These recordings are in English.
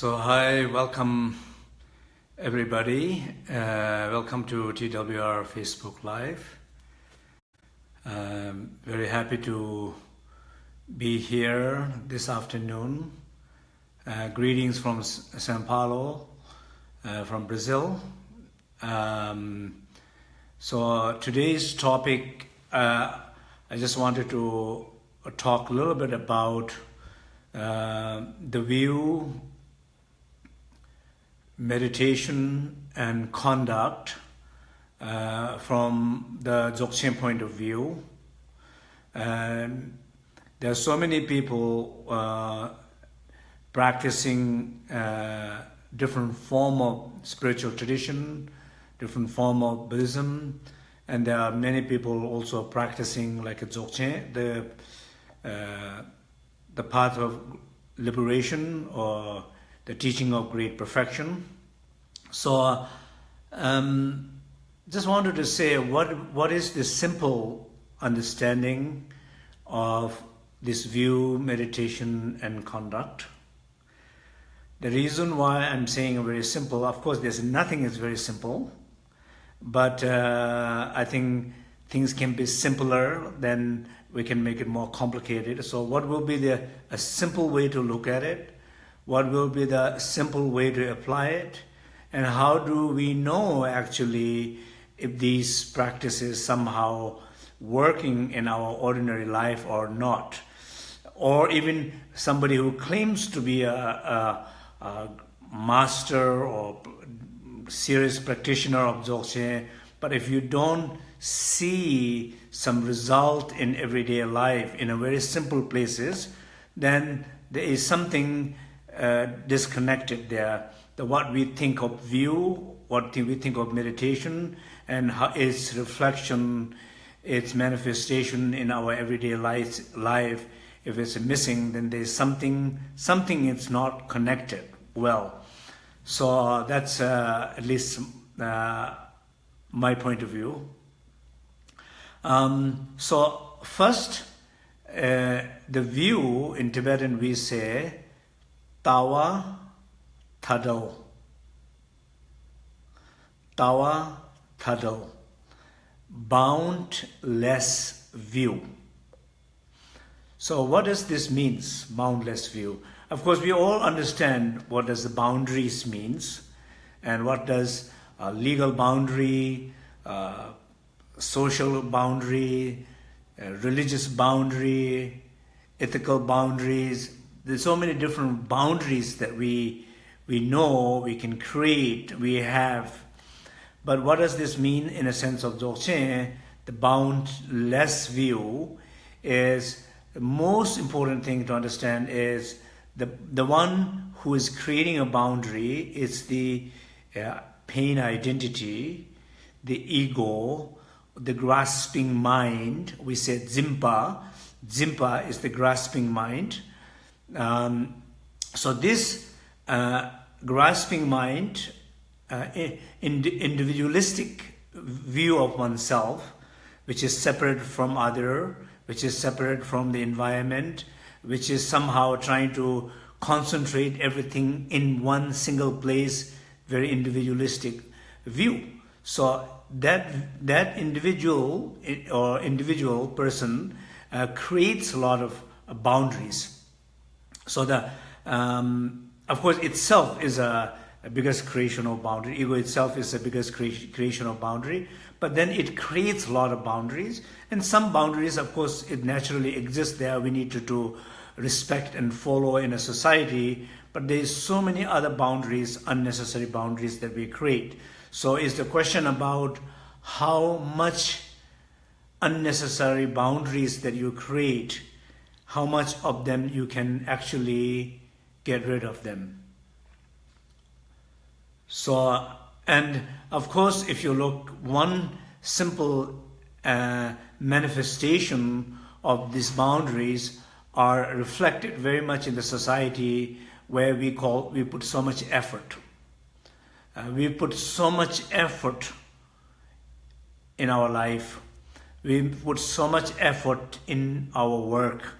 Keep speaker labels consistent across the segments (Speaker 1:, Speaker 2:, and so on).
Speaker 1: So hi, welcome everybody. Uh, welcome to TWR Facebook Live. Um, very happy to be here this afternoon. Uh, greetings from Sao Paulo, uh, from Brazil. Um, so today's topic, uh, I just wanted to talk a little bit about uh, the view meditation and conduct uh, from the Dzogchen point of view. And there are so many people uh, practicing uh, different form of spiritual tradition, different form of Buddhism, and there are many people also practicing like a Dzogchen, the, uh, the path of liberation or the teaching of great perfection. So um, just wanted to say what what is the simple understanding of this view, meditation and conduct. The reason why I'm saying very simple, of course there's nothing is very simple, but uh, I think things can be simpler, then we can make it more complicated. So what will be the a simple way to look at it? What will be the simple way to apply it, and how do we know actually if these practices somehow working in our ordinary life or not. Or even somebody who claims to be a, a, a master or serious practitioner of Dzogchen, but if you don't see some result in everyday life in a very simple places, then there is something uh, disconnected there. The, what we think of view, what we think of meditation, and how its reflection, its manifestation in our everyday life, life if it's missing, then there's something, something is not connected well. So that's uh, at least uh, my point of view. Um, so first, uh, the view in Tibetan we say Tawa Tadal. Tawa Tadal. Boundless view. So what does this means, boundless view? Of course, we all understand what does the boundaries means and what does legal boundary, uh, social boundary, uh, religious boundary, ethical boundaries, there's so many different boundaries that we we know we can create we have. But what does this mean in a sense of Dzogchen? The boundless view is the most important thing to understand is the the one who is creating a boundary is the uh, pain identity the ego the grasping mind. We said zimpa. Zimpa is the grasping mind um, so this uh, grasping mind, uh, individualistic view of oneself, which is separate from other, which is separate from the environment, which is somehow trying to concentrate everything in one single place, very individualistic view. So that that individual or individual person uh, creates a lot of boundaries so the, um, of course, itself is a, a, biggest creation of boundary. Ego itself is the biggest cre creation of boundary, but then it creates a lot of boundaries. And some boundaries, of course, it naturally exists there. We need to do respect and follow in a society, but there's so many other boundaries, unnecessary boundaries that we create. So it's the question about how much unnecessary boundaries that you create how much of them you can actually get rid of them. So, and of course, if you look, one simple uh, manifestation of these boundaries are reflected very much in the society where we call, we put so much effort. Uh, we put so much effort in our life. We put so much effort in our work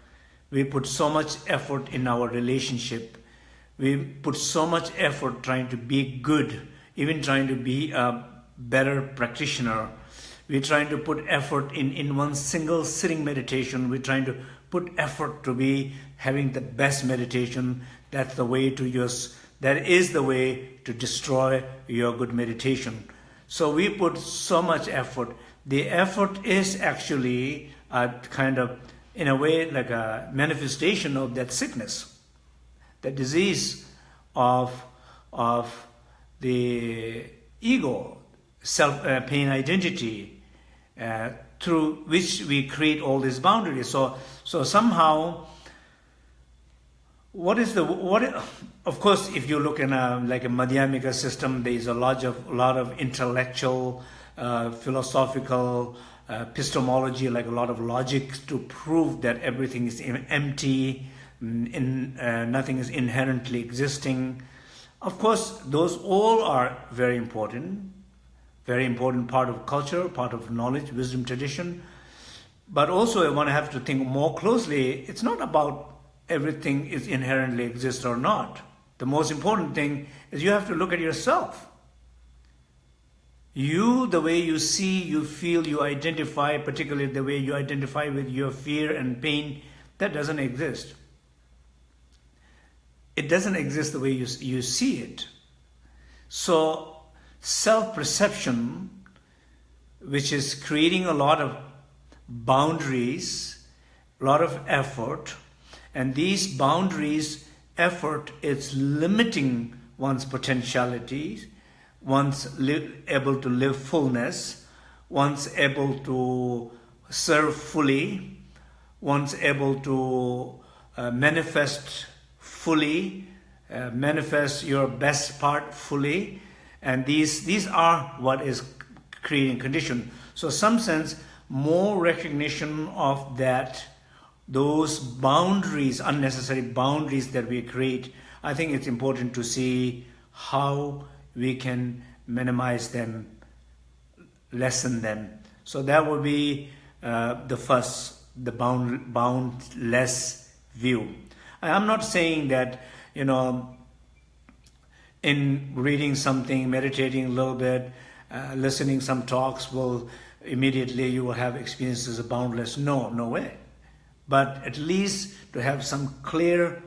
Speaker 1: we put so much effort in our relationship. We put so much effort trying to be good, even trying to be a better practitioner. We're trying to put effort in, in one single sitting meditation. We're trying to put effort to be having the best meditation. That's the way to use, that is the way to destroy your good meditation. So we put so much effort. The effort is actually a kind of, in a way, like a manifestation of that sickness, that disease of, of the ego, self uh, pain identity, uh, through which we create all these boundaries. So, so somehow, what is the what? Of course, if you look in a like a Madhyamika system, there is a lot of a lot of intellectual, uh, philosophical epistemology, like a lot of logic to prove that everything is empty, mm, in, uh, nothing is inherently existing. Of course, those all are very important, very important part of culture, part of knowledge, wisdom, tradition. But also, I want to have to think more closely. It's not about everything is inherently exist or not. The most important thing is you have to look at yourself. You, the way you see, you feel, you identify, particularly the way you identify with your fear and pain, that doesn't exist. It doesn't exist the way you, you see it. So, self perception, which is creating a lot of boundaries, a lot of effort, and these boundaries, effort, is limiting one's potentialities, one's able to live fullness, one's able to serve fully, one's able to uh, manifest fully, uh, manifest your best part fully, and these these are what is creating condition. So, some sense, more recognition of that, those boundaries, unnecessary boundaries that we create. I think it's important to see how we can minimize them, lessen them. So that would be uh, the first, the bound, boundless view. I'm not saying that, you know, in reading something, meditating a little bit, uh, listening some talks will immediately you will have experiences of boundless. No, no way. But at least to have some clear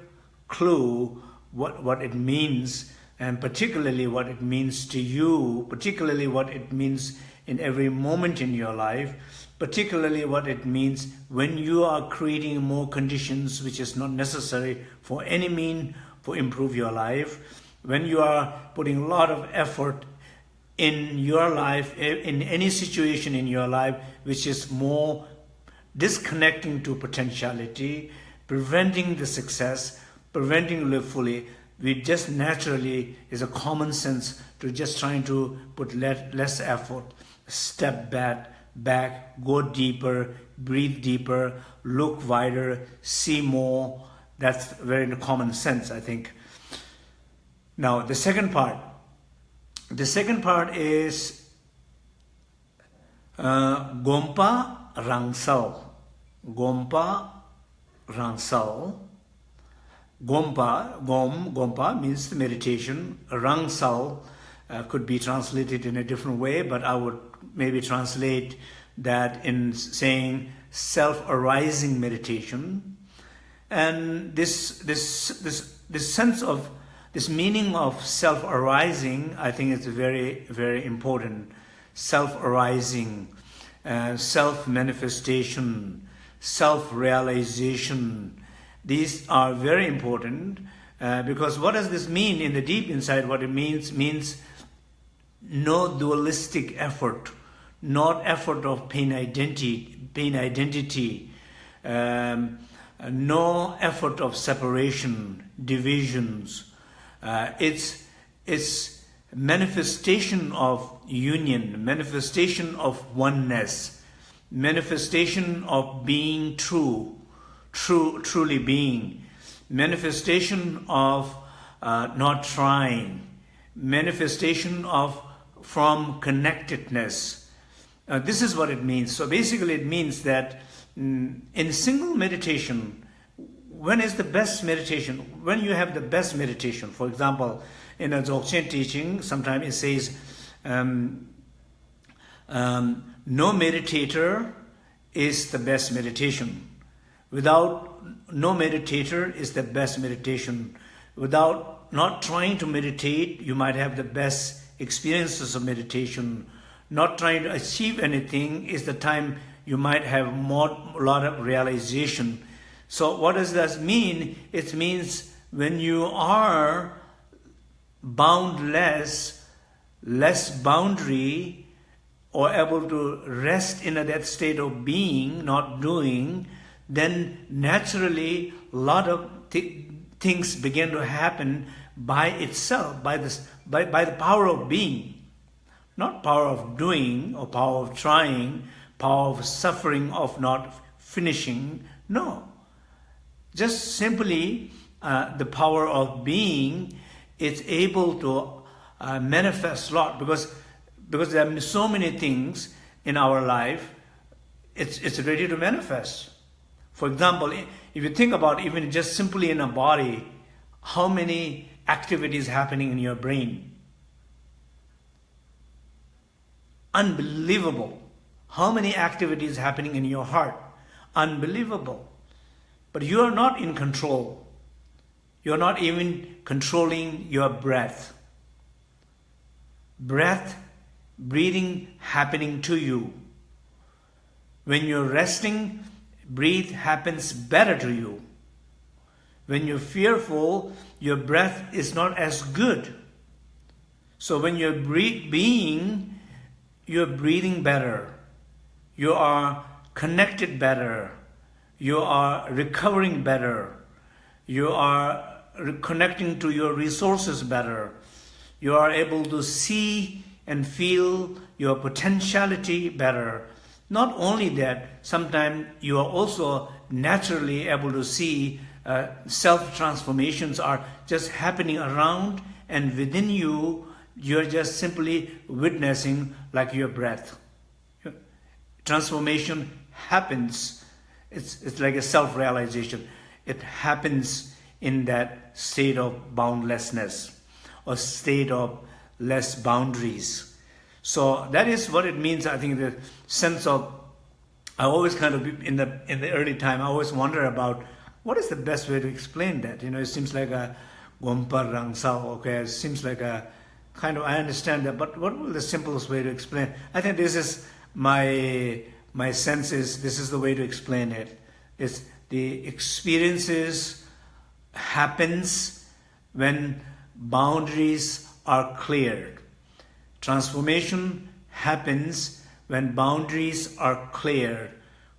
Speaker 1: clue what, what it means and particularly what it means to you, particularly what it means in every moment in your life, particularly what it means when you are creating more conditions which is not necessary for any mean for improve your life, when you are putting a lot of effort in your life, in any situation in your life which is more disconnecting to potentiality, preventing the success, preventing live fully, we just naturally is a common sense to just trying to put less effort, step back, back, go deeper, breathe deeper, look wider, see more. That's very common sense, I think. Now, the second part. The second part is uh, Gompa Rangsal. Gompa Rangsal Gompa, Gom, Gompa means meditation. Rangsal uh, could be translated in a different way, but I would maybe translate that in saying self-arising meditation. And this, this, this, this sense of, this meaning of self-arising, I think is very, very important. Self-arising, uh, self-manifestation, self-realization, these are very important uh, because what does this mean in the deep inside? What it means means no dualistic effort, not effort of pain identity, pain identity, um, no effort of separation, divisions. Uh, it's it's manifestation of union, manifestation of oneness, manifestation of being true true, truly being, manifestation of uh, not trying, manifestation of from connectedness. Uh, this is what it means. So basically, it means that mm, in single meditation, when is the best meditation? When you have the best meditation, for example, in a Dzogchen teaching, sometimes it says, um, um, no meditator is the best meditation. Without no meditator is the best meditation. Without not trying to meditate, you might have the best experiences of meditation. Not trying to achieve anything is the time you might have more, lot of realization. So what does that mean? It means when you are boundless, less boundary, or able to rest in that state of being, not doing, then naturally a lot of th things begin to happen by itself, by, this, by, by the power of being. Not power of doing or power of trying, power of suffering of not finishing. No. Just simply uh, the power of being is able to uh, manifest a lot because, because there are so many things in our life, it's, it's ready to manifest. For example, if you think about even just simply in a body, how many activities happening in your brain? Unbelievable. How many activities happening in your heart? Unbelievable. But you are not in control. You're not even controlling your breath. Breath, breathing happening to you. When you're resting, breathe happens better to you. When you're fearful, your breath is not as good. So when you're being, you're breathing better. You are connected better. You are recovering better. You are connecting to your resources better. You are able to see and feel your potentiality better. Not only that, sometimes you are also naturally able to see uh, self-transformations are just happening around and within you, you're just simply witnessing like your breath. Transformation happens. It's, it's like a self-realization. It happens in that state of boundlessness or state of less boundaries. So that is what it means, I think, the sense of, I always kind of, in the, in the early time, I always wonder about what is the best way to explain that? You know, it seems like a Gompa Rangsal, okay, it seems like a kind of, I understand that, but what will the simplest way to explain? I think this is my, my sense is, this is the way to explain it. It's the experiences happens when boundaries are cleared. Transformation happens when boundaries are clear.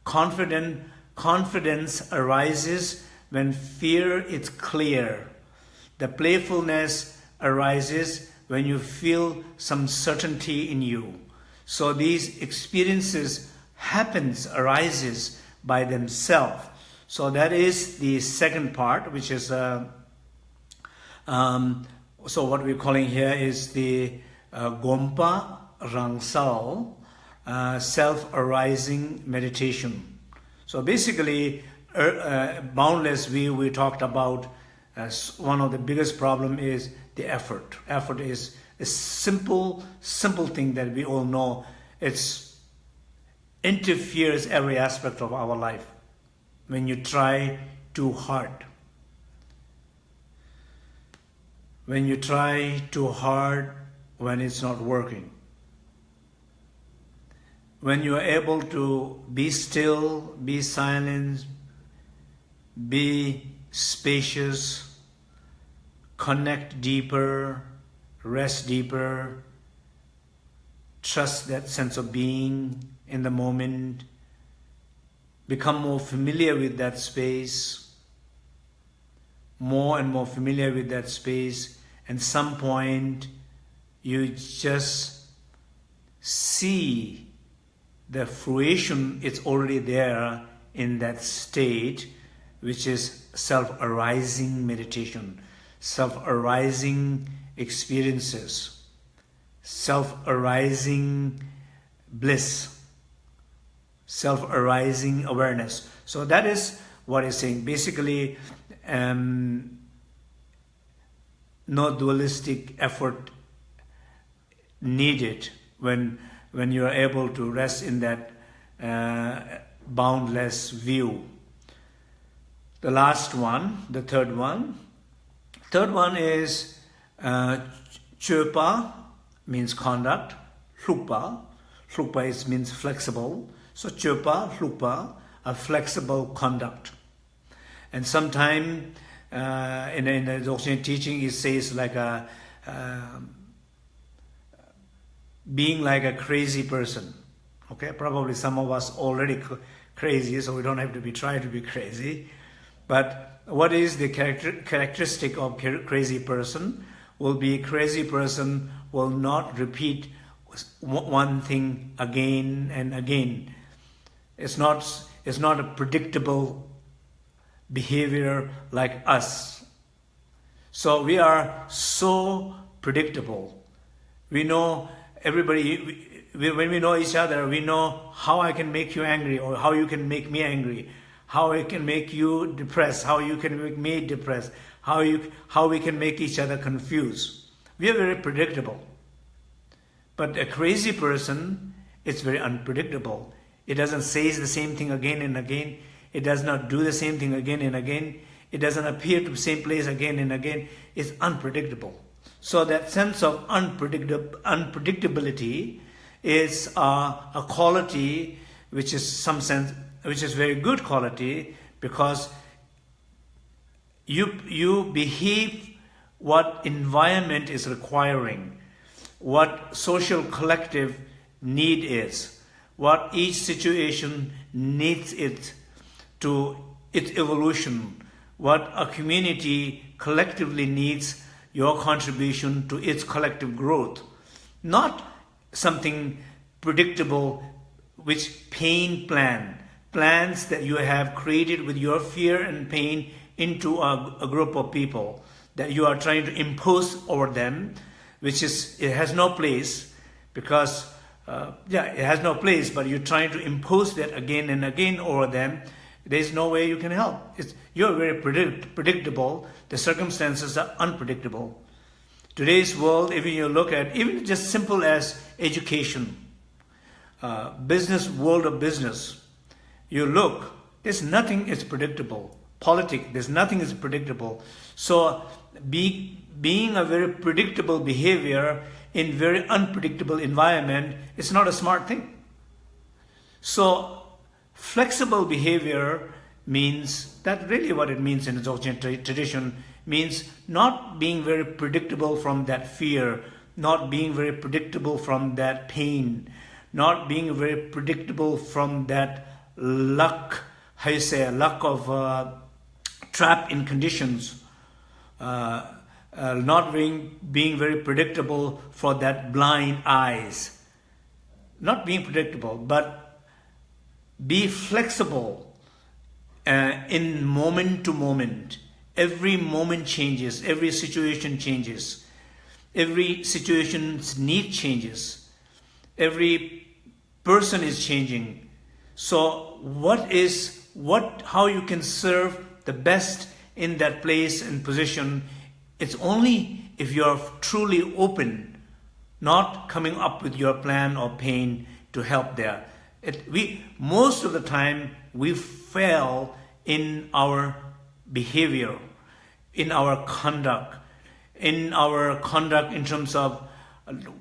Speaker 1: Confident Confidence arises when fear is clear. The playfulness arises when you feel some certainty in you. So these experiences happens, arises by themselves. So that is the second part, which is, uh, um, so what we're calling here is the Gompa Rangsal, uh, self-arising meditation. So basically, uh, uh, boundless view we talked about one of the biggest problem is the effort. Effort is a simple, simple thing that we all know. It's interferes every aspect of our life when you try too hard. When you try too hard when it's not working. When you are able to be still, be silent, be spacious, connect deeper, rest deeper, trust that sense of being in the moment, become more familiar with that space, more and more familiar with that space, and some point you just see the fruition is already there in that state, which is self-arising meditation, self-arising experiences, self-arising bliss, self-arising awareness. So that is what he's saying. Basically, um, no dualistic effort needed when when you are able to rest in that uh, boundless view. The last one, the third one. Third one is uh, chöpa, means conduct. Hlupa, hlupa is, means flexible. So chöpa, hlupa, a flexible conduct. And sometimes uh, in, in the Dzogchen teaching, it says like a, uh, being like a crazy person. Okay, probably some of us already crazy, so we don't have to be trying to be crazy. But what is the character, characteristic of crazy person? Will be crazy person will not repeat one thing again and again. It's not, it's not a predictable behavior like us. So we are so predictable. We know everybody, we, when we know each other, we know how I can make you angry or how you can make me angry, how I can make you depressed, how you can make me depressed, how, you, how we can make each other confused. We are very predictable. But a crazy person, it's very unpredictable. It doesn't say the same thing again and again. It does not do the same thing again and again. It doesn't appear to the same place again and again. It's unpredictable. So that sense of unpredictability is uh, a quality which is some sense, which is very good quality because you, you behave what environment is requiring, what social collective need is, what each situation needs it to its evolution, what a community collectively needs your contribution to its collective growth, not something predictable which pain plan, plans that you have created with your fear and pain into a, a group of people that you are trying to impose over them, which is, it has no place because, uh, yeah, it has no place, but you're trying to impose that again and again over them, there's no way you can help. It's, you're very predict, predictable. The circumstances are unpredictable. Today's world, even you look at, even just simple as education, uh, business, world of business, you look, there's nothing is predictable. Politics, there's nothing is predictable. So be, being a very predictable behavior in very unpredictable environment is not a smart thing. So Flexible behavior means, that really what it means in the Dzogchen tradition, means not being very predictable from that fear, not being very predictable from that pain, not being very predictable from that luck, how you say, luck of uh, trap in conditions, uh, uh, not being, being very predictable for that blind eyes. Not being predictable, but be flexible uh, in moment to moment. Every moment changes, every situation changes, every situation's need changes, every person is changing. So what is, what, how you can serve the best in that place and position, it's only if you're truly open, not coming up with your plan or pain to help there. It, we most of the time we fail in our behavior, in our conduct, in our conduct in terms of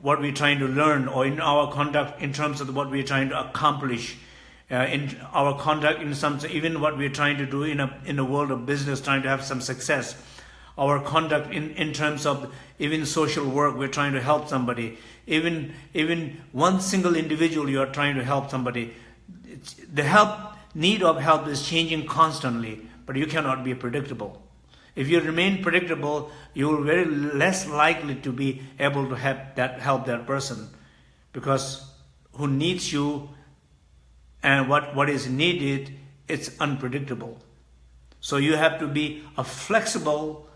Speaker 1: what we're trying to learn, or in our conduct in terms of what we're trying to accomplish, uh, in our conduct in some even what we're trying to do in a in the world of business, trying to have some success, our conduct in in terms of even social work, we're trying to help somebody even even one single individual you are trying to help somebody the help need of help is changing constantly but you cannot be predictable. If you remain predictable you will very less likely to be able to help that help that person because who needs you and what what is needed it's unpredictable. So you have to be a flexible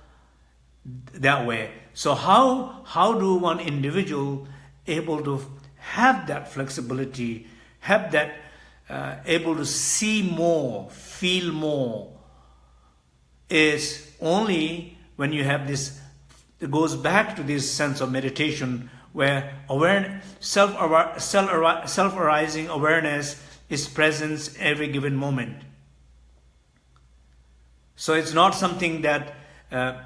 Speaker 1: that way. So how how do one individual able to have that flexibility, have that uh, able to see more, feel more, is only when you have this, it goes back to this sense of meditation where awareness, self, self, self-arising awareness is present every given moment. So it's not something that, uh,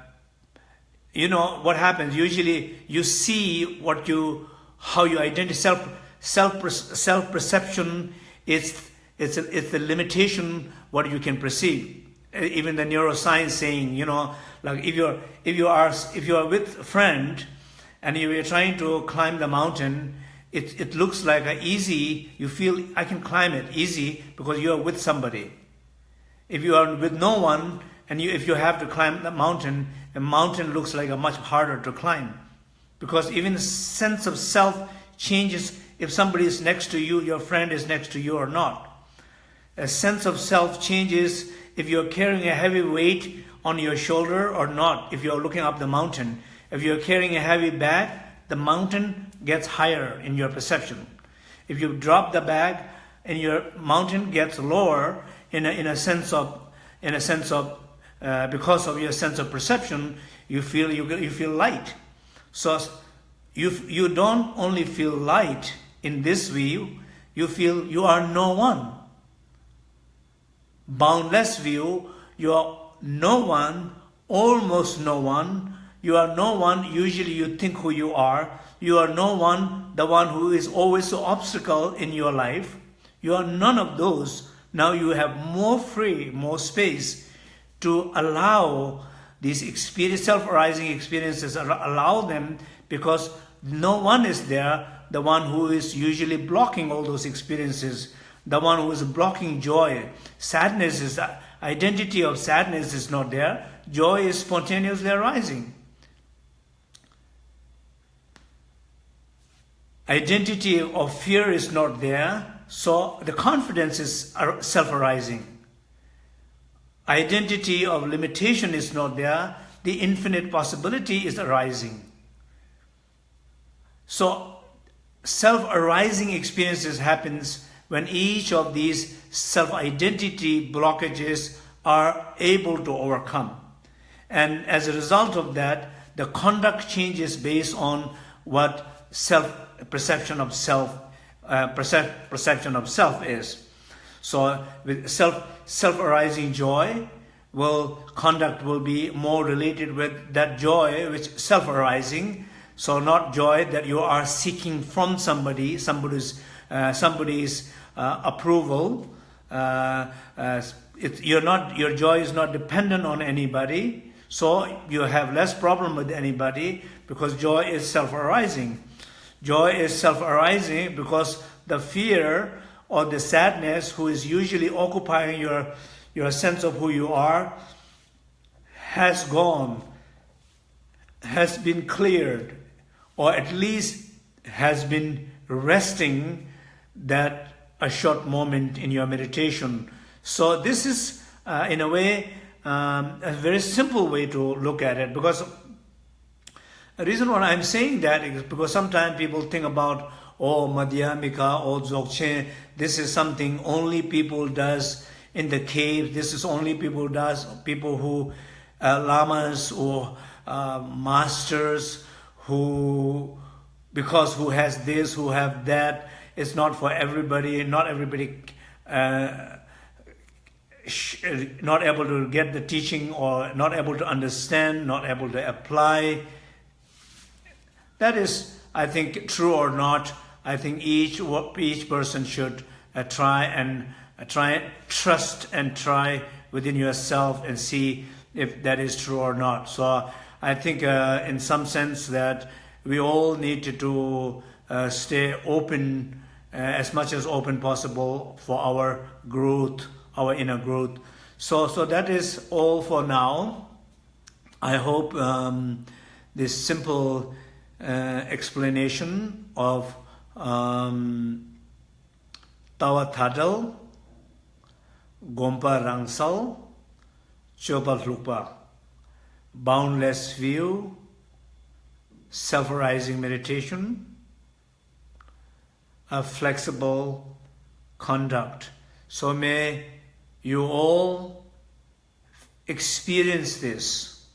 Speaker 1: you know, what happens, usually you see what you, how you identify, self, self, self-perception is, it's, it's the limitation what you can perceive. Even the neuroscience saying, you know, like if you're, if you are, if you are with a friend and you are trying to climb the mountain, it, it looks like a easy, you feel I can climb it easy because you are with somebody. If you are with no one, and you, if you have to climb the mountain, the mountain looks like a much harder to climb. Because even sense of self changes if somebody is next to you, your friend is next to you or not. A sense of self changes if you're carrying a heavy weight on your shoulder or not, if you're looking up the mountain. If you're carrying a heavy bag, the mountain gets higher in your perception. If you drop the bag and your mountain gets lower in a, in a sense of in a sense of uh, because of your sense of perception you feel you, you feel light so you you don't only feel light in this view you feel you are no one boundless view you are no one almost no one you are no one usually you think who you are you are no one, the one who is always an obstacle in your life. You are none of those. Now you have more free, more space to allow these experience, self-arising experiences, allow them because no one is there, the one who is usually blocking all those experiences, the one who is blocking joy. Sadness is, identity of sadness is not there. Joy is spontaneously arising. identity of fear is not there, so the confidence is self-arising. Identity of limitation is not there, the infinite possibility is arising. So self-arising experiences happens when each of these self-identity blockages are able to overcome. And as a result of that, the conduct changes based on what self perception of self, uh, percep perception of self is. So with self, self-arising joy, will conduct will be more related with that joy which self-arising. So not joy that you are seeking from somebody, somebody's, uh, somebody's uh, approval. Uh, uh, it, you're not, your joy is not dependent on anybody. So you have less problem with anybody because joy is self-arising. Joy is self-arising because the fear or the sadness who is usually occupying your, your sense of who you are has gone, has been cleared, or at least has been resting that a short moment in your meditation. So this is, uh, in a way, um, a very simple way to look at it because the reason why I'm saying that is because sometimes people think about, oh, Madhyamika or Dzogchen, this is something only people does in the cave. This is only people does, people who, uh, lamas or uh, masters who, because who has this, who have that. It's not for everybody. Not everybody uh, not able to get the teaching or not able to understand, not able to apply. That is, I think, true or not. I think each each person should uh, try and uh, try trust and try within yourself and see if that is true or not. So I think, uh, in some sense, that we all need to, to uh, stay open uh, as much as open possible for our growth, our inner growth. So, so that is all for now. I hope um, this simple uh, explanation of um tawa thadal gompa rangsal chopa lupa boundless view self-arising meditation a flexible conduct. So may you all experience this.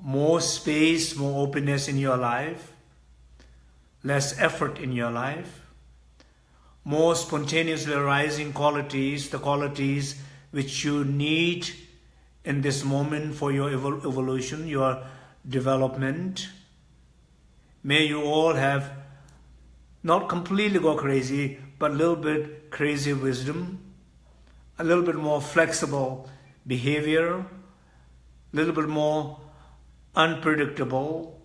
Speaker 1: More space more openness in your life. Less effort in your life, more spontaneously arising qualities, the qualities which you need in this moment for your evol evolution, your development. May you all have not completely go crazy, but a little bit crazy wisdom, a little bit more flexible behavior, a little bit more unpredictable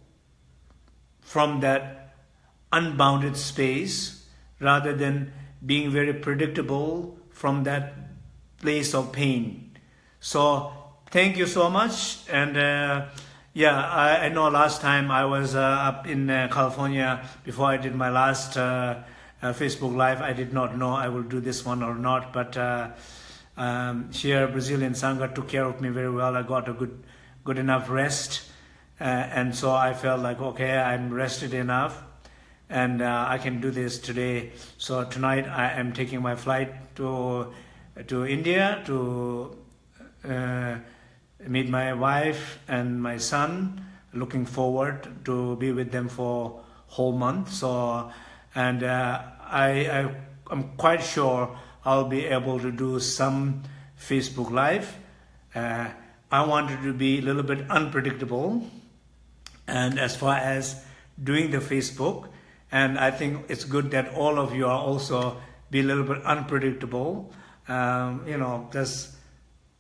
Speaker 1: from that unbounded space rather than being very predictable from that place of pain. So thank you so much. And uh, yeah, I, I, know last time I was uh, up in uh, California before I did my last uh, uh, Facebook Live. I did not know I will do this one or not, but uh, um, here Brazilian Sangha took care of me very well. I got a good, good enough rest. and so I felt like, okay, I'm rested enough and uh, I can do this today. So tonight I am taking my flight to to India to uh, meet my wife and my son. Looking forward to be with them for whole month. So and uh, I, I am quite sure I'll be able to do some Facebook Live. Uh, I wanted to be a little bit unpredictable, and as far as doing the Facebook and I think it's good that all of you are also be a little bit unpredictable. Um, you know, just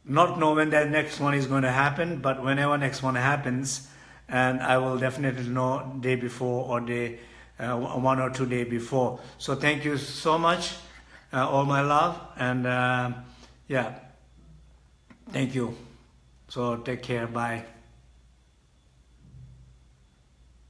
Speaker 1: not know when that next one is going to happen, but whenever next one happens, and I will definitely know day before or day uh, one or two day before. So thank you so much, uh, all my love, and uh, yeah, thank you. So take care. Bye.